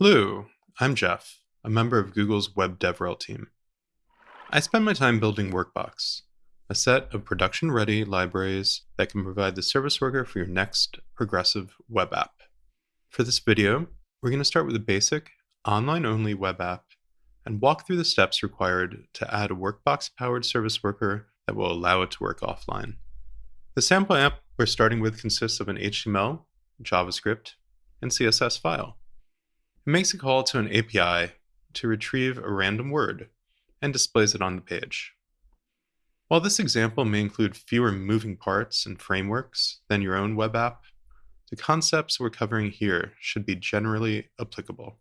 Hello, I'm Jeff, a member of Google's Web DevRel team. I spend my time building Workbox, a set of production ready libraries that can provide the service worker for your next progressive web app. For this video, we're going to start with a basic, online only web app and walk through the steps required to add a Workbox powered service worker that will allow it to work offline. The sample app we're starting with consists of an HTML, JavaScript, and CSS file. Makes a call to an API to retrieve a random word and displays it on the page. While this example may include fewer moving parts and frameworks than your own web app, the concepts we're covering here should be generally applicable.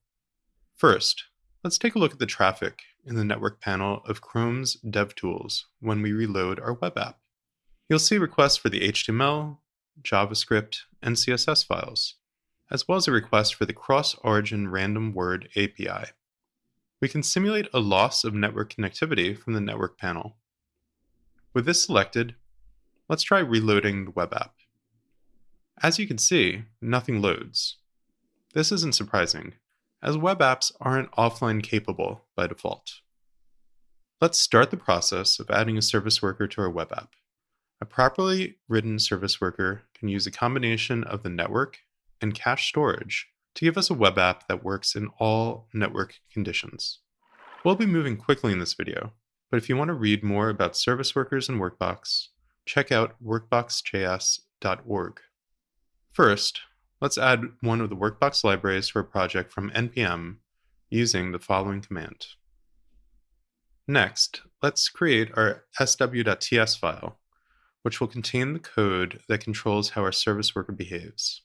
First, let's take a look at the traffic in the network panel of Chrome's DevTools when we reload our web app. You'll see requests for the HTML, JavaScript, and CSS files as well as a request for the cross-origin random word API. We can simulate a loss of network connectivity from the network panel. With this selected, let's try reloading the web app. As you can see, nothing loads. This isn't surprising, as web apps aren't offline capable by default. Let's start the process of adding a service worker to our web app. A properly written service worker can use a combination of the network and cache storage to give us a web app that works in all network conditions. We'll be moving quickly in this video, but if you want to read more about service workers and Workbox, check out workboxjs.org. First, let's add one of the Workbox libraries to our project from npm using the following command. Next, let's create our sw.ts file, which will contain the code that controls how our service worker behaves.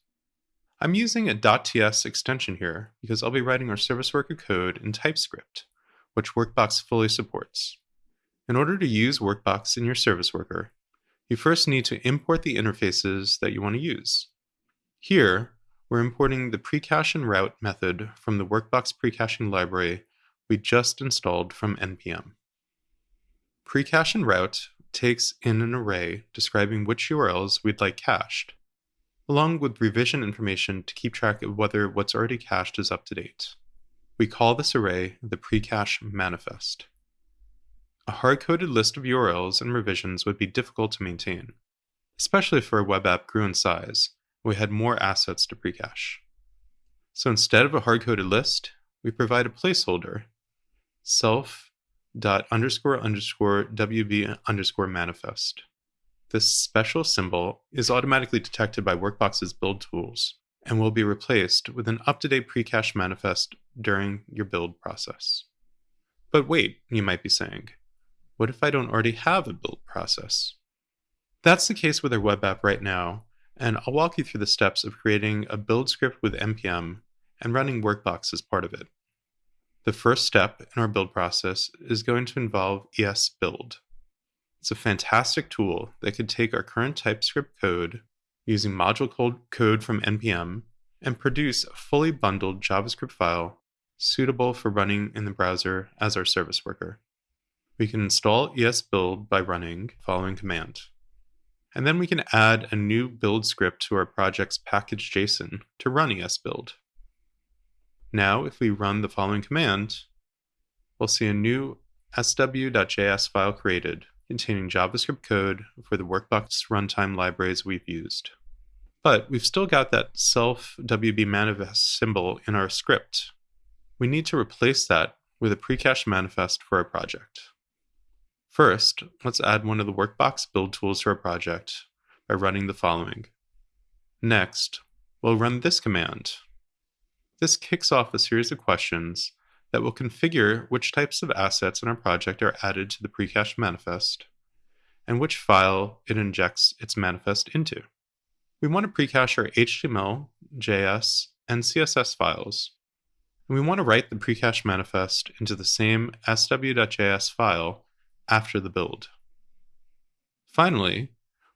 I'm using a .ts extension here because I'll be writing our service worker code in TypeScript, which Workbox fully supports. In order to use Workbox in your service worker, you first need to import the interfaces that you want to use. Here, we're importing the precache and route method from the Workbox precaching library we just installed from npm. Precache and route takes in an array describing which URLs we'd like cached along with revision information to keep track of whether what's already cached is up to date. We call this array the precache manifest. A hard-coded list of URLs and revisions would be difficult to maintain, especially if our web app grew in size and we had more assets to precache. So instead of a hard-coded list, we provide a placeholder, self dot underscore underscore wb underscore manifest. This special symbol is automatically detected by Workbox's build tools and will be replaced with an up-to-date precache manifest during your build process. But wait, you might be saying, what if I don't already have a build process? That's the case with our web app right now, and I'll walk you through the steps of creating a build script with npm and running Workbox as part of it. The first step in our build process is going to involve esbuild. It's a fantastic tool that could take our current TypeScript code using module code from npm and produce a fully bundled JavaScript file suitable for running in the browser as our service worker. We can install esbuild by running the following command. And then we can add a new build script to our project's package.json to run esbuild. Now, if we run the following command, we'll see a new sw.js file created containing JavaScript code for the Workbox runtime libraries we've used. But we've still got that self WB manifest symbol in our script. We need to replace that with a precache manifest for our project. First, let's add one of the Workbox build tools to our project by running the following. Next, we'll run this command. This kicks off a series of questions that will configure which types of assets in our project are added to the precache manifest and which file it injects its manifest into. We want to precache our HTML, JS, and CSS files, and we want to write the precache manifest into the same sw.js file after the build. Finally,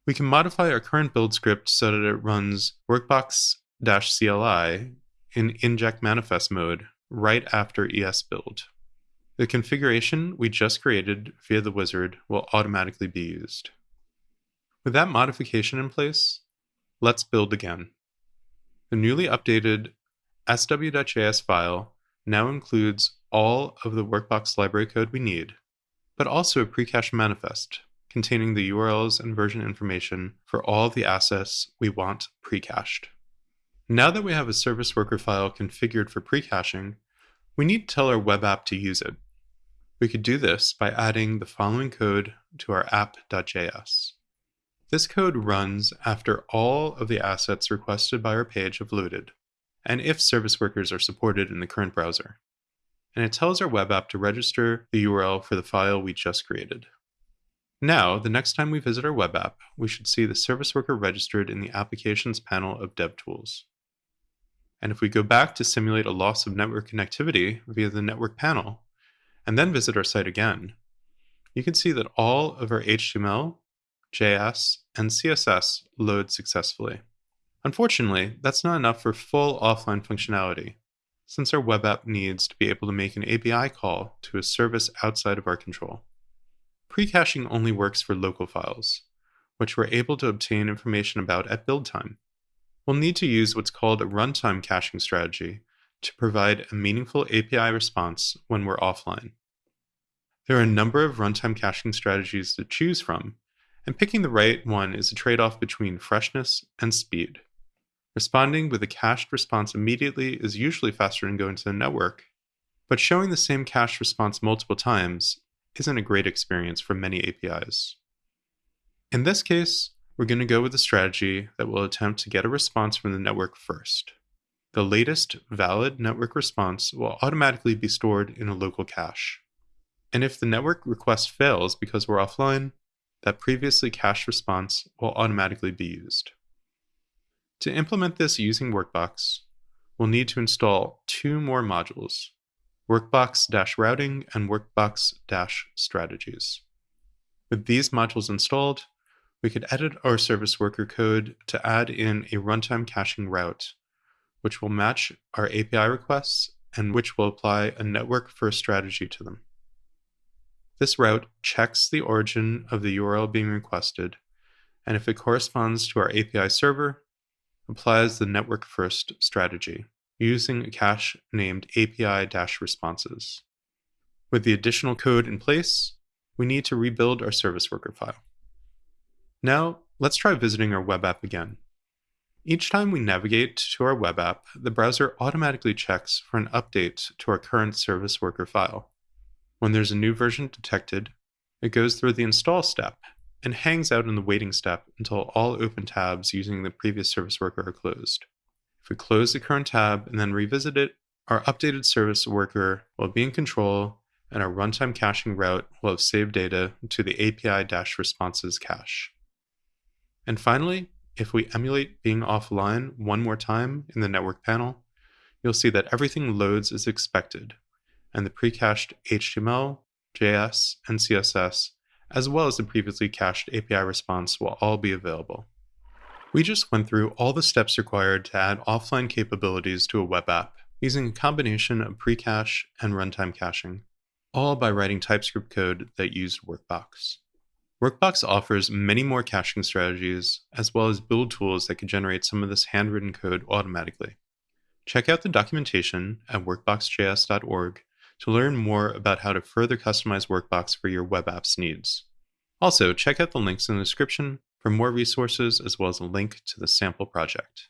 we can modify our current build script so that it runs workbox-cli in inject manifest mode right after esbuild. The configuration we just created via the wizard will automatically be used. With that modification in place, let's build again. The newly updated sw.js file now includes all of the Workbox library code we need, but also a pre-cache manifest containing the URLs and version information for all the assets we want pre-cached. Now that we have a service worker file configured for pre-caching, we need to tell our web app to use it. We could do this by adding the following code to our app.js. This code runs after all of the assets requested by our page have loaded, and if service workers are supported in the current browser. And it tells our web app to register the URL for the file we just created. Now, the next time we visit our web app, we should see the service worker registered in the Applications panel of DevTools. And if we go back to simulate a loss of network connectivity via the network panel, and then visit our site again, you can see that all of our HTML, JS, and CSS load successfully. Unfortunately, that's not enough for full offline functionality, since our web app needs to be able to make an API call to a service outside of our control. Pre-caching only works for local files, which we're able to obtain information about at build time. We'll need to use what's called a runtime caching strategy to provide a meaningful API response when we're offline. There are a number of runtime caching strategies to choose from, and picking the right one is a trade-off between freshness and speed. Responding with a cached response immediately is usually faster than going to the network, but showing the same cached response multiple times isn't a great experience for many APIs. In this case, we're going to go with a strategy that will attempt to get a response from the network first. The latest valid network response will automatically be stored in a local cache. And if the network request fails because we're offline, that previously cached response will automatically be used. To implement this using Workbox, we'll need to install two more modules, Workbox-routing and Workbox-strategies. With these modules installed, we could edit our service worker code to add in a runtime caching route, which will match our API requests and which will apply a network-first strategy to them. This route checks the origin of the URL being requested, and if it corresponds to our API server, applies the network-first strategy using a cache named API-responses. With the additional code in place, we need to rebuild our service worker file. Now, let's try visiting our web app again. Each time we navigate to our web app, the browser automatically checks for an update to our current service worker file. When there's a new version detected, it goes through the install step and hangs out in the waiting step until all open tabs using the previous service worker are closed. If we close the current tab and then revisit it, our updated service worker will be in control and our runtime caching route will have saved data to the API-responses cache. And finally, if we emulate being offline one more time in the network panel, you'll see that everything loads as expected, and the pre-cached HTML, JS, and CSS, as well as the previously cached API response will all be available. We just went through all the steps required to add offline capabilities to a web app using a combination of pre-cache and runtime caching, all by writing TypeScript code that used Workbox. Workbox offers many more caching strategies, as well as build tools that can generate some of this handwritten code automatically. Check out the documentation at workboxjs.org to learn more about how to further customize Workbox for your web apps needs. Also, check out the links in the description for more resources as well as a link to the sample project.